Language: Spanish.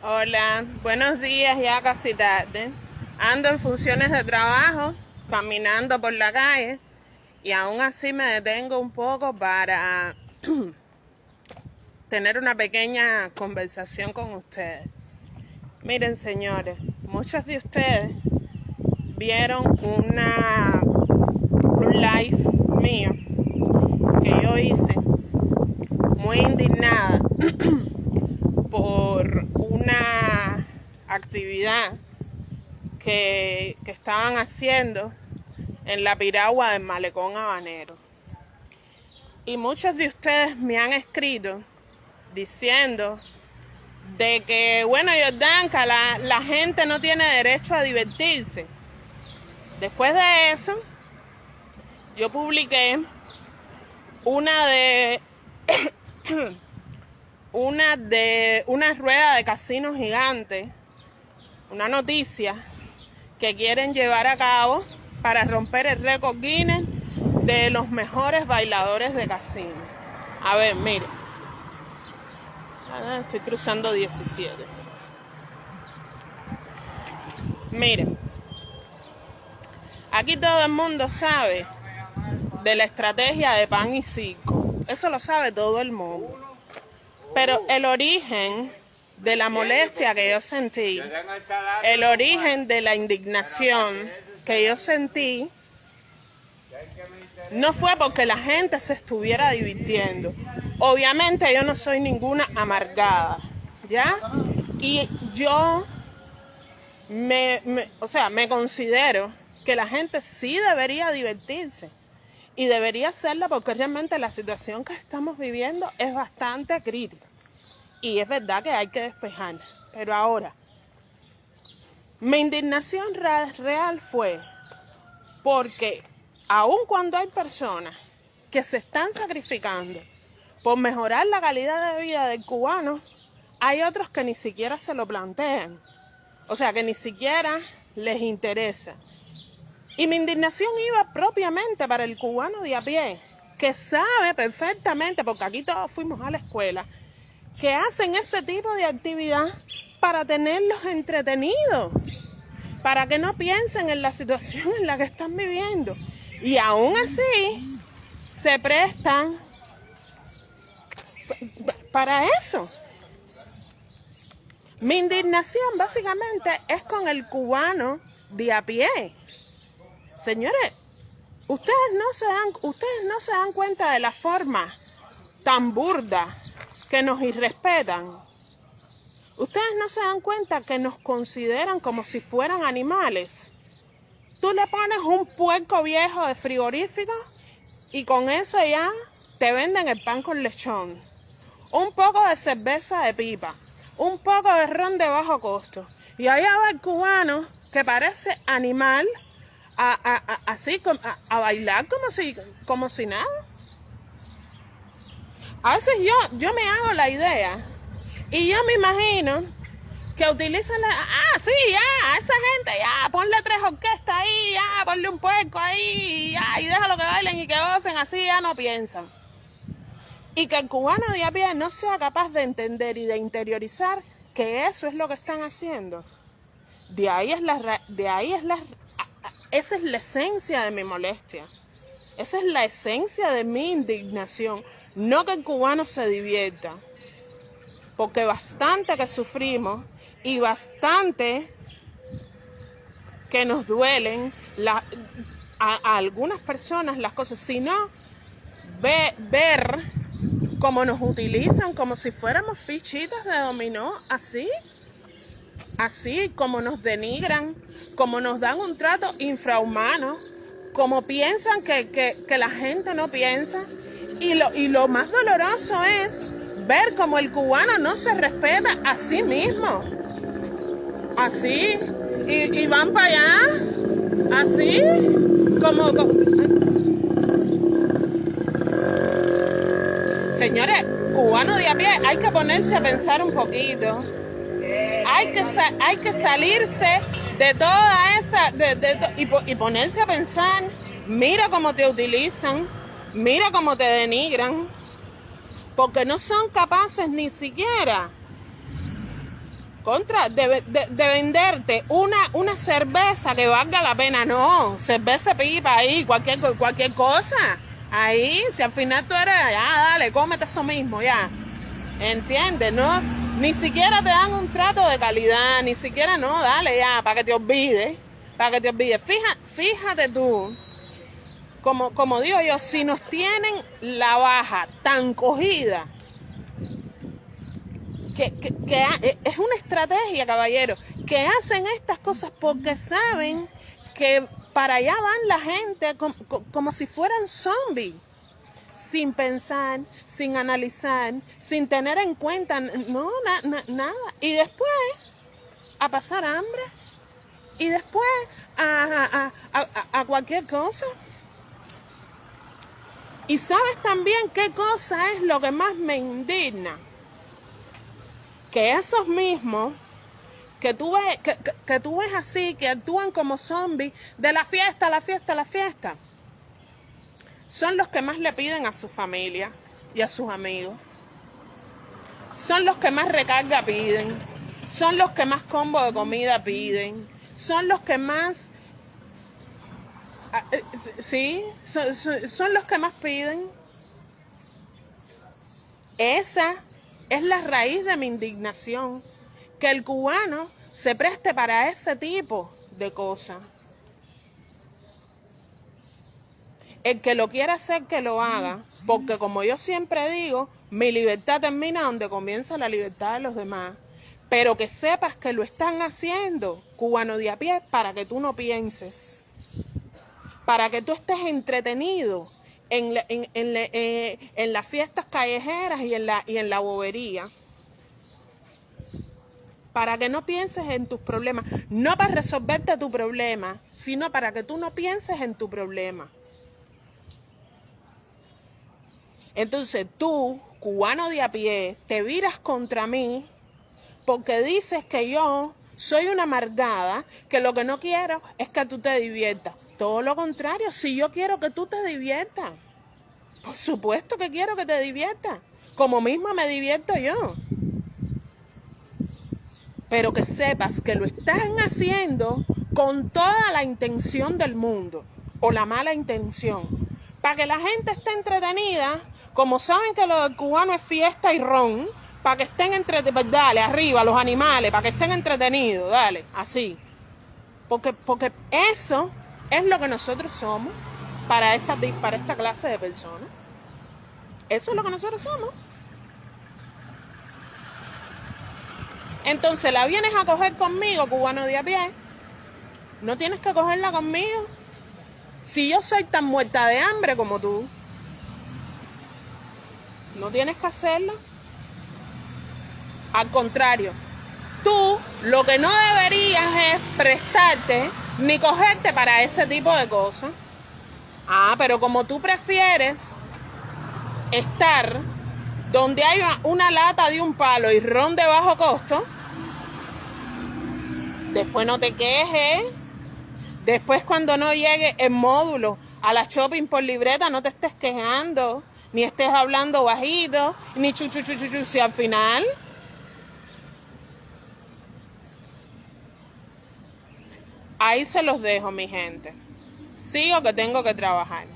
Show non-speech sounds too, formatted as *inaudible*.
Hola, buenos días, ya casi tarde. Ando en funciones de trabajo, caminando por la calle y aún así me detengo un poco para *clears throat* tener una pequeña conversación con ustedes. Miren, señores, muchos de ustedes vieron una un live mío que yo hice muy indignada *clears throat* por una actividad que, que estaban haciendo en la piragua del malecón habanero. Y muchos de ustedes me han escrito diciendo de que, bueno, Jordanka, la, la gente no tiene derecho a divertirse. Después de eso, yo publiqué una de una de una rueda de casino gigante, una noticia que quieren llevar a cabo para romper el récord Guinness de los mejores bailadores de casino. A ver, mire. Ah, estoy cruzando 17. Miren, aquí todo el mundo sabe de la estrategia de pan y circo. Eso lo sabe todo el mundo. Pero el origen de la molestia que yo sentí, el origen de la indignación que yo sentí, no fue porque la gente se estuviera divirtiendo. Obviamente yo no soy ninguna amargada, ¿ya? Y yo me, o sea, me considero que la gente sí debería divertirse y debería hacerla porque realmente la situación que estamos viviendo es bastante crítica. Y es verdad que hay que despejar. Pero ahora, mi indignación real fue porque aun cuando hay personas que se están sacrificando por mejorar la calidad de vida del cubano, hay otros que ni siquiera se lo plantean. O sea, que ni siquiera les interesa. Y mi indignación iba propiamente para el cubano de a pie, que sabe perfectamente, porque aquí todos fuimos a la escuela, que hacen ese tipo de actividad para tenerlos entretenidos, para que no piensen en la situación en la que están viviendo. Y aún así, se prestan para eso. Mi indignación básicamente es con el cubano de a pie. Señores, ustedes no se dan, ustedes no se dan cuenta de la forma tan burda que nos irrespetan. Ustedes no se dan cuenta que nos consideran como si fueran animales. Tú le pones un puerco viejo de frigorífico y con eso ya te venden el pan con lechón. Un poco de cerveza de pipa. Un poco de ron de bajo costo. Y allá va el cubano que parece animal a, así, a, bailar como si, como si nada. A veces yo, yo me hago la idea y yo me imagino que utilizan la, ah, sí, ya, a esa gente, ya, ponle tres orquestas ahí, ya, ponle un puerco ahí, ya, y déjalo que bailen y que gocen, así ya no piensan. Y que el cubano de a pie no sea capaz de entender y de interiorizar que eso es lo que están haciendo. De ahí es la, de ahí es la esa es la esencia de mi molestia. Esa es la esencia de mi indignación. No que el cubano se divierta. Porque bastante que sufrimos y bastante que nos duelen a, algunas personas las cosas, sino ve, ver cómo nos utilizan como si fuéramos fichitas de dominó, así así como nos denigran, como nos dan un trato infrahumano, como piensan que, la gente no piensa. Y lo, y lo más doloroso es ver como el cubano no se respeta a sí mismo. Así. Y, van para allá. Así. Como, como... Señores, cubano de a pie, hay que ponerse a pensar un poquito hay que, hay que salirse de toda esa, y, ponerse a pensar, mira cómo te utilizan, mira cómo te denigran, porque no son capaces ni siquiera contra, de, de, de, venderte una, una cerveza que valga la pena, no, cerveza pipa ahí, cualquier, cualquier cosa, ahí, si al final tú eres, ya, dale, cómete eso mismo, ya, ¿entiendes? No, ni siquiera te dan un trato de calidad, ni siquiera, no, dale, ya, para que te olvides, para que te olvides, Fija, fíjate tú, como, como digo yo, si nos tienen la baja tan cogida, que, que, eh, es una estrategia, caballero, que hacen estas cosas porque saben que para allá van la gente como, como si fueran zombies, sin pensar, sin analizar, sin tener en cuenta, no, na, na, nada. Y después a pasar hambre, y después a, a, a, a cualquier cosa. Y sabes también qué cosa es lo que más me indigna. Que esos mismos que tú ves, que, que, que tú ves así, que actúan como zombies, de la fiesta la fiesta la fiesta, son los que más le piden a su familia y a sus amigos. Son los que más recarga piden. Son los que más combo de comida piden. Son los que más Sí, son, son, son, los que más piden. Esa es la raíz de mi indignación, que el cubano se preste para ese tipo de cosas. El que lo quiera hacer, que lo haga, porque como yo siempre digo, mi libertad termina donde comienza la libertad de los demás. Pero que sepas que lo están haciendo, cubano de a pie, para que tú no pienses para que tú estés entretenido en, en, en, eh, en, las fiestas callejeras y en, la, y en la bobería. Para que no pienses en tus problemas. No para resolverte tu problema, sino para que tú no pienses en tu problema. Entonces tú, cubano de a pie, te viras contra mí porque dices que yo soy una amargada, que lo que no quiero es que tú te diviertas. Todo lo contrario, si yo quiero que tú te diviertas, por supuesto que quiero que te diviertas, como mismo me divierto yo. Pero que sepas que lo están haciendo con toda la intención del mundo, o la mala intención, para que la gente esté entretenida, como saben que lo del cubano es fiesta y ron, para que estén entretenidos, dale, arriba, los animales, para que estén entretenidos, dale, así. Porque, porque eso es lo que nosotros somos para esta, para esta clase de personas. Eso es lo que nosotros somos. Entonces la vienes a coger conmigo, cubano de a pie. No tienes que cogerla conmigo. Si yo soy tan muerta de hambre como tú, no tienes que hacerlo. Al contrario, tú lo que no deberías es prestarte ni cogerte para ese tipo de cosas. Ah, pero como tú prefieres estar donde hay una lata de un palo y ron de bajo costo, después no te quejes. Después cuando no llegue el módulo a la shopping por libreta, no te estés quejando, ni estés hablando bajito, ni chuchu chuchu si al final Ahí se los dejo, mi gente. Sigo que tengo que trabajar.